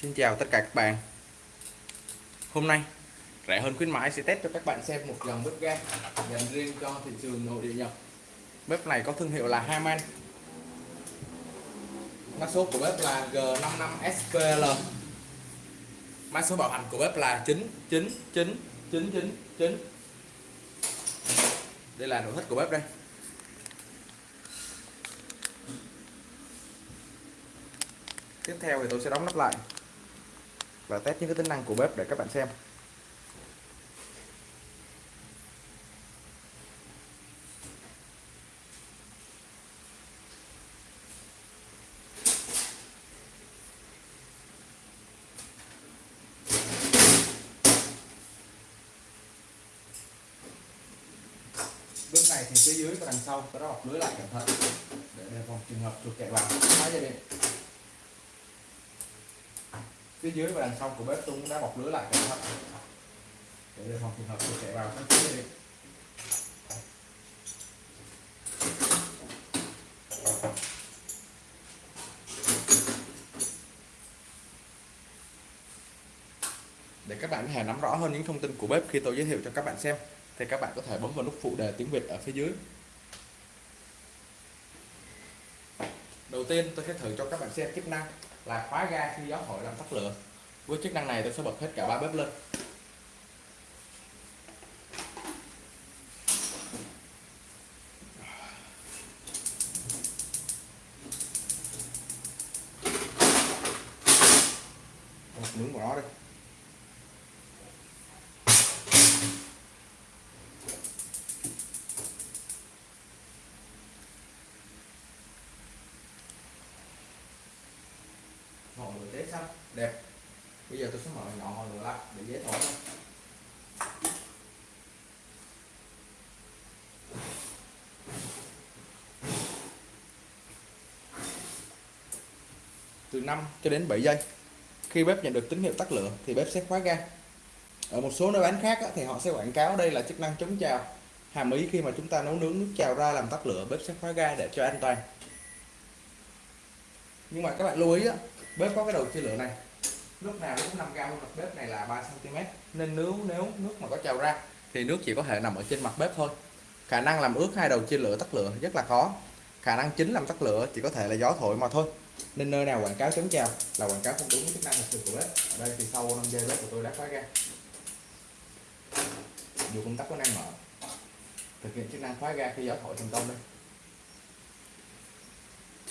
Xin chào tất cả các bạn. Hôm nay, rẻ hơn khuyến mãi sẽ test cho các bạn xem một dòng bếp ga dành riêng cho thị trường nội địa Nhật. Bếp này có thương hiệu là Haman Mã số của bếp là G55SPL Mã số bảo hành của bếp là 999999 Đây là nội thất của bếp đây. Tiếp theo thì tôi sẽ đóng nắp lại và test những cái tính năng của bếp để các bạn xem. Bếp này thì phía dưới và đằng sau có bọc lưới lại cẩn thận. Để đề phòng trường hợp chuột chạy vào. Phá dây điện phía dưới và đằng sau của bếp tung đã bọc lưới lại cẩn thận để đề phòng trường hợp tôi chạy vào các phía dây để các bạn có thể nắm rõ hơn những thông tin của bếp khi tôi giới thiệu cho các bạn xem, thì các bạn có thể bấm vào nút phụ đề tiếng Việt ở phía dưới. Đầu tiên tôi sẽ thử cho các bạn xem chức năng là khóa ga khi gió thổi làm tắt lửa. Với chức năng này tôi sẽ bật hết cả ba bếp lên. Một nướng của nó đây ngọn lửa cháy xanh đẹp. Bây giờ tôi sẽ mở nhỏ ngọn lửa lại để dễ thổi hơn từ 5 cho đến 7 giây. Khi bếp nhận được tín hiệu tắt lửa thì bếp sẽ khóa ga. Ở một số nơi bán khác thì họ sẽ quảng cáo đây là chức năng chống trào. Hàm ý khi mà chúng ta nấu nướng nước trào ra làm tắt lửa bếp sẽ khóa ga để cho an toàn. Nhưng mà các bạn lưu ý á, bếp có cái đầu chia lửa này. Lúc nào cũng 5 cao mặt bếp này là 3 cm nên nếu nếu nước mà có trào ra, thì nước chỉ có thể nằm ở trên mặt bếp thôi. Khả năng làm ướt hai đầu chia lửa tắt lửa rất là khó. Khả năng chính làm tắt lửa chỉ có thể là gió thổi mà thôi. Nên nơi nào quảng cáo chống trào là quảng cáo không đúng chức năng thực sự của bếp. Ở đây thì sau 5 giây bếp của tôi đã khóa ga dù công tắc có năng mở. Thực hiện chức năng khóa ga khi gió thổi thành công đây.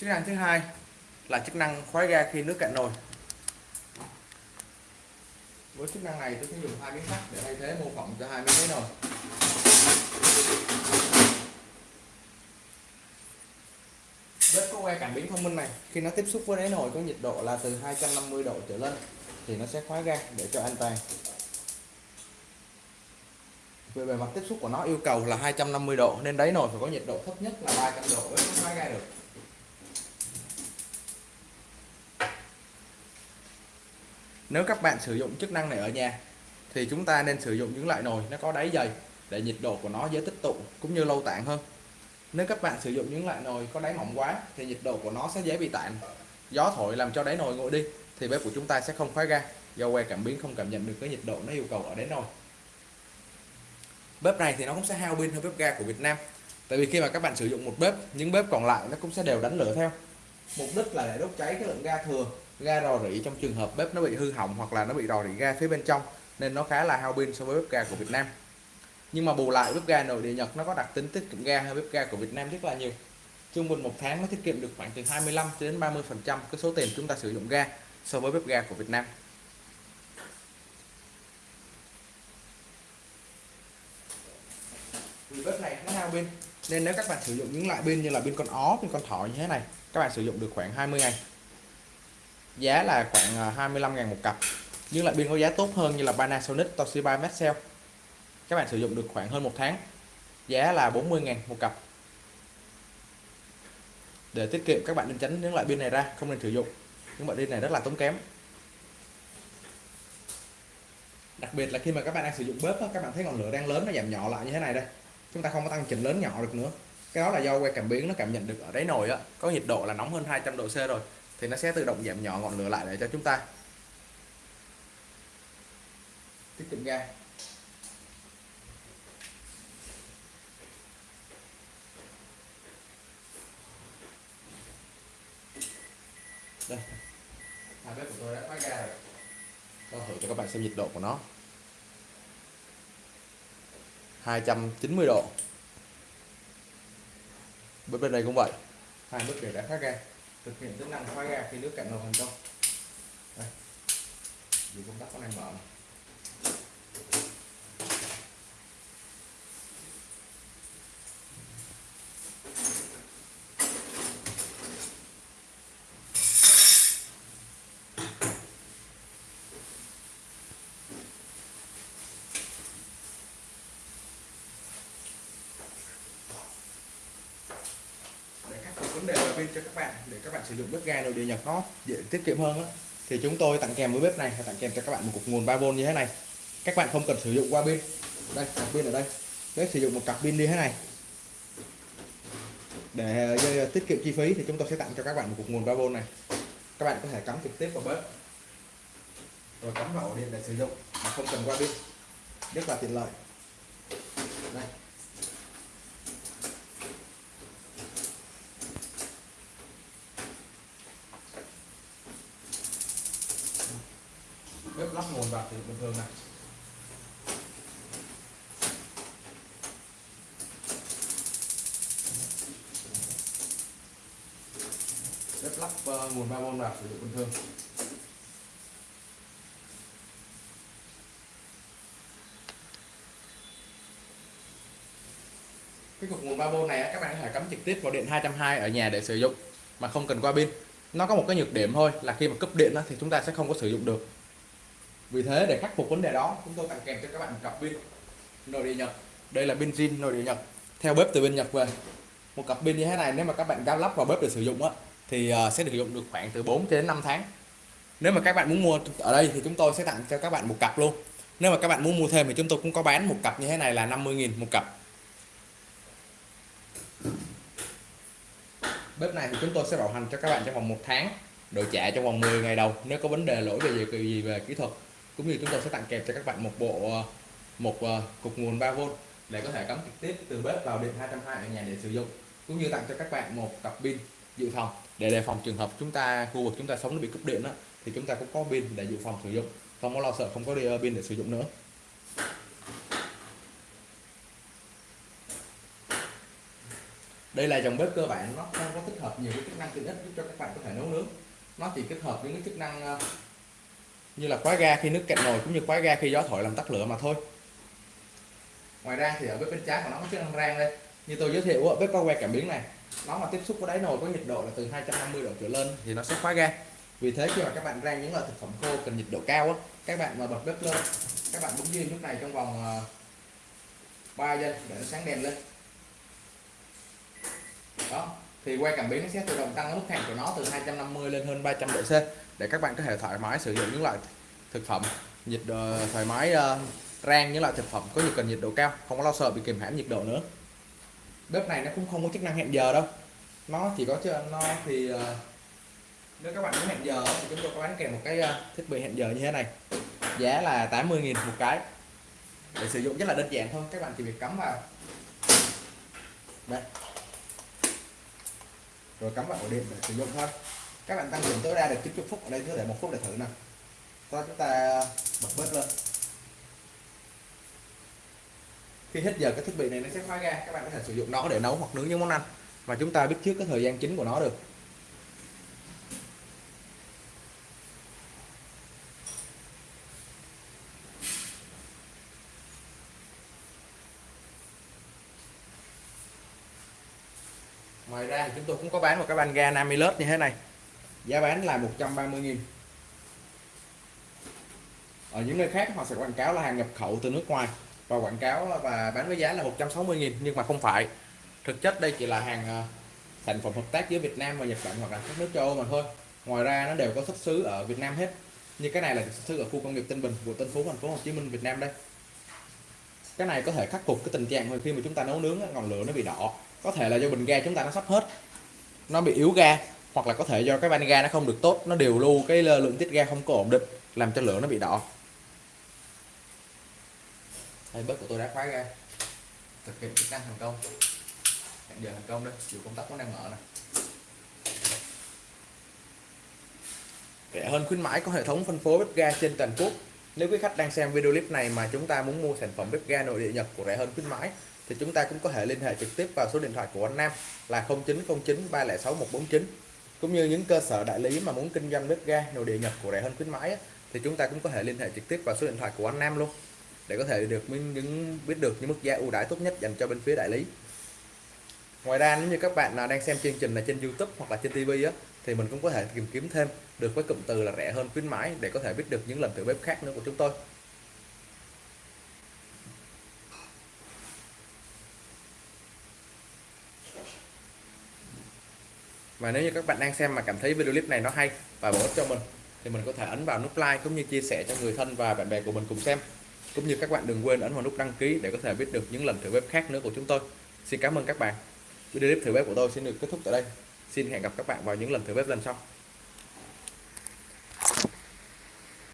Chức năng thứ hai là chức năng khóa ga khi nước cạn nồi. Với chức năng này, tôi sẽ dùng hai miếng sắt để thay thế mô phỏng cho hai miếng đáy nồi. Bếp có que cảm biến thông minh này. Khi nó tiếp xúc với đáy nồi có nhiệt độ là từ 250 độ trở lên, thì nó sẽ khóa ga để cho an toàn. Về bề mặt tiếp xúc của nó yêu cầu là 250 độ, nên đáy nồi phải có nhiệt độ thấp nhất là 300 độ mới khóa ga được. Nếu các bạn sử dụng chức năng này ở nhà, thì chúng ta nên sử dụng những loại nồi nó có đáy dày để nhiệt độ của nó dễ tích tụ cũng như lâu tản hơn. Nếu các bạn sử dụng những loại nồi có đáy mỏng quá, thì nhiệt độ của nó sẽ dễ bị tản. Gió thổi làm cho đáy nồi nguội đi, thì bếp của chúng ta sẽ không khóa ga do que cảm biến không cảm nhận được cái nhiệt độ nó yêu cầu ở đáy nồi. Bếp này thì nó cũng sẽ hao pin hơn bếp ga của Việt Nam. Tại vì khi mà các bạn sử dụng một bếp, những bếp còn lại nó cũng sẽ đều đánh lửa theo. Mục đích là để đốt cháy cái lượng ga thừa ga rò rỉ trong trường hợp bếp nó bị hư hỏng hoặc là nó bị rò rỉ ga phía bên trong, nên nó khá là hao pin so với bếp ga của Việt Nam. Nhưng mà bù lại bếp ga nội địa Nhật nó có đặc tính tiết kiệm ga hơn bếp ga của Việt Nam rất là nhiều. Trung bình một tháng nó tiết kiệm được khoảng từ 25 đến 30 phần trăm cái số tiền chúng ta sử dụng ga so với bếp ga của Việt Nam. Vì bếp này nó hao pin, nên nếu các bạn sử dụng những loại pin như là pin con ó, pin con thỏ như thế này, các bạn sử dụng được khoảng 20 ngày giá là khoảng ờ, 25 ngàn một cặp, nhưng lại pin có giá tốt hơn như là Panasonic, Toshiba, Maxell. Các bạn sử dụng được khoảng hơn một tháng, giá là 40 ngàn một cặp. Để tiết kiệm, các bạn nên tránh những loại pin này ra, không nên sử dụng. Những loại pin này rất là tốn kém. Đặc biệt là khi mà các bạn đang sử dụng bếp các bạn thấy ngọn lửa đang lớn, nó giảm nhỏ lại như thế này đây. Chúng ta không có tăng chỉnh lớn nhỏ được nữa. Cái đó là do que cảm biến nó cảm nhận được ở đáy nồi á. Có nhiệt độ là nóng hơn 200 độ C rồi thì nó sẽ tự động giảm nhỏ ngọn lửa lại để cho chúng ta tiết kiệm ga đây. Hai bếp của tôi đã khóa ga rồi. Tôi thử cho các bạn xem nhiệt độ của nó. 290 độ. Bên bên này cũng vậy. Hai bếp đều đã khóa ga thực hiện tính năng khóa ga khi nước cạn nồi thành công đây vì công tắc có đang mở này. để khắc pin cho các bạn để các bạn sử dụng bếp ga nội địa nhập nó dễ tiết kiệm hơn đó. thì chúng tôi tặng kèm với bếp này, tặng kèm cho các bạn một cục nguồn 3V như thế này. Các bạn không cần sử dụng qua pin. Đây, cặp pin ở đây. Bếp sử dụng một cặp pin như thế này. Để ờ, ờ, tiết kiệm chi phí thì chúng tôi sẽ tặng cho các bạn một cục nguồn 3V này. Các bạn có thể cắm trực tiếp vào bếp. Rồi cắm vào ổ điện để sử dụng mà không cần qua pin. Rất là tiện lợi. Đây. Lắp nguồn vào thì bình thường này. Bếp lắp uh, nguồn 3V vào sử dụng bình thường. Cái cục nguồn 3V này các bạn có thể cắm trực tiếp vào điện 220 ở nhà để sử dụng mà không cần qua pin. Nó có một cái nhược điểm thôi là khi mà cấp điện thì chúng ta sẽ không có sử dụng được vì thế để khắc phục vấn đề đó chúng tôi tặng kèm cho các bạn một cặp pin nội địa nhật. Đây là pin zin nội địa nhật. Theo bếp từ bên nhật về. Một cặp pin như thế này nếu mà các bạn cao lắp vào bếp để sử dụng á thì ờ, sẽ sử dụng được khoảng từ 4 đến 5 tháng. Nếu mà các bạn muốn mua ở đây thì chúng tôi sẽ tặng cho các bạn một cặp luôn. Nếu mà các bạn muốn mua thêm thì chúng tôi cũng có bán một cặp như thế này là 50.000 một cặp. Bếp này thì chúng tôi sẽ bảo hành cho các bạn trong vòng một tháng đổi trả trong vòng 10 ngày đầu nếu có vấn đề lỗi về gì, gì về kỹ thuật cũng như chúng tôi sẽ tặng kèm cho các bạn một bộ ờ, một ờ, cục nguồn 3V để có thể cắm trực tiếp từ bếp vào điện 220 ở nhà để sử dụng. Cũng như tặng cho các bạn một cặp pin dự phòng để đề phòng trường hợp chúng ta khu vực chúng ta sống nó bị cúp điện đó, thì chúng ta cũng có pin để dự phòng sử dụng. Không có lo sợ không có đi ờ, pin để sử dụng nữa. Đây là dòng bếp cơ bản nó không có tích hợp nhiều cái chức năng tiện ích giúp cho các bạn có thể nấu nướng. Nó chỉ kết hợp những cái chức năng như là khóa ga khi nước cạnh nồi cũng như khóa ga khi gió thổi làm tắt lửa mà thôi. Ngoài ra thì ở bếp bên trái của nó có chức năng rang đây. Như tôi giới thiệu ở bếp có que cảm biến này, nó mà tiếp xúc với đáy nồi có nhiệt độ là từ 250 độ trở lên thì nó sẽ khóa ga. Vì thế khi mà các bạn rang những loại thực phẩm khô cần nhiệt độ cao á, các bạn mà bật bếp lên, các bạn bấm diêm lúc này trong vòng ờ, 3 giây để nó sáng đèn lên. Đó thì quay cảm biến nó sẽ tự động tăng mức hàng của nó từ 250 lên hơn 300 độ C để các bạn có thể thoải mái sử dụng những loại thực phẩm nhiệt độ thoải mái uh, rang những loại thực phẩm có nhiệt cần nhiệt độ cao không có lo sợ bị kìm hãm nhiệt độ nữa. Bếp này nó cũng không có chức năng hẹn giờ đâu. Nó chỉ có cho nó thì uh, nếu các bạn muốn hẹn giờ thì chúng tôi có bán kèm một cái uh, thiết bị hẹn giờ như thế này. Giá là 80.000 một cái. Để sử dụng rất là đơn giản thôi các bạn chỉ việc cắm vào. Đây rồi cắm vào ổ điện để sử dụng thôi. Các bạn tăng điểm tối đa được 90 phút ở đây, cứ để một phút để thử nào. Sau chúng ta bật bếp lên. Khi hết giờ, cái thiết bị này nó sẽ khóa ra. Các bạn có thể sử dụng nó để nấu hoặc nướng những món ăn. Mà chúng ta biết trước cái thời gian chính của nó được. Ra thì chúng tôi cũng có bán một cái van ga Namilus như thế này. Giá bán là 130.000 ở những nơi khác họ sẽ quảng cáo là hàng nhập khẩu từ nước ngoài và quảng cáo và bán với giá là 160.000 nhưng mà không phải. Thực chất đây chỉ là hàng thành sản phẩm hợp tác giữa Việt Nam và Nhật Bản hoặc là các nước châu Âu mà thôi. Ngoài ra nó đều có xuất xứ ở Việt Nam hết. Như cái này là xuất xứ ở khu công nghiệp Tân Bình của Tân Phú, thành phố Hồ Chí Minh, Việt Nam đây. Cái này có thể khắc phục cái tình trạng khi mà chúng ta nấu nướng ngọn lửa nó bị đỏ có thể là do bình ga chúng ta nó sắp hết. Nó bị yếu ga hoặc là có thể do cái van ga nó không được tốt nó điều lưu cái lượng tiết ga không có ổn định làm cho lửa nó bị đỏ. Đây bếp của tôi đã khóa ga. Thực hiện chức năng thành công. Hẹn giờ thành công đấy, chiều công tắc nó đang mở này rẻ hơn khuyến mãi có hệ thống phân phối bếp ga trên toàn quốc. Nếu quý khách đang xem video clip này mà chúng ta muốn mua sản phẩm bếp ga nội địa Nhật của rẻ hơn khuyến mãi thì chúng ta cũng có thể liên hệ trực tiếp vào số điện thoại của anh Nam là 0909 306 149 cũng như những cơ sở đại lý mà muốn kinh doanh bếp ga, nội địa nhập của rẻ hơn khuyến mãi thì chúng ta cũng có thể liên hệ trực tiếp vào số điện thoại của anh Nam luôn, để có thể được những biết được những mức giá ưu đãi tốt nhất dành cho bên phía đại lý. Ngoài ra, nếu như các bạn nào đang xem chương trình này trên YouTube hoặc là trên TV á, thì mình cũng có thể tìm kiếm thêm được với cụm từ là rẻ hơn khuyến mãi để có thể biết được những lần thử bếp khác nữa của chúng tôi. Và nếu như các bạn đang xem mà cảm thấy video clip này nó hay và bổ ích cho mình, thì mình có thể ấn vào nút like cũng như chia sẻ cho người thân và bạn bè của mình cùng xem. Cũng như các bạn đừng quên ấn vào nút đăng ký để có thể biết được những lần thử bếp khác nữa của chúng tôi. Xin cảm ơn các bạn. Video clip thử bếp của tôi xin được kết thúc tại đây. Xin hẹn gặp các bạn vào những lần thử bếp lần sau.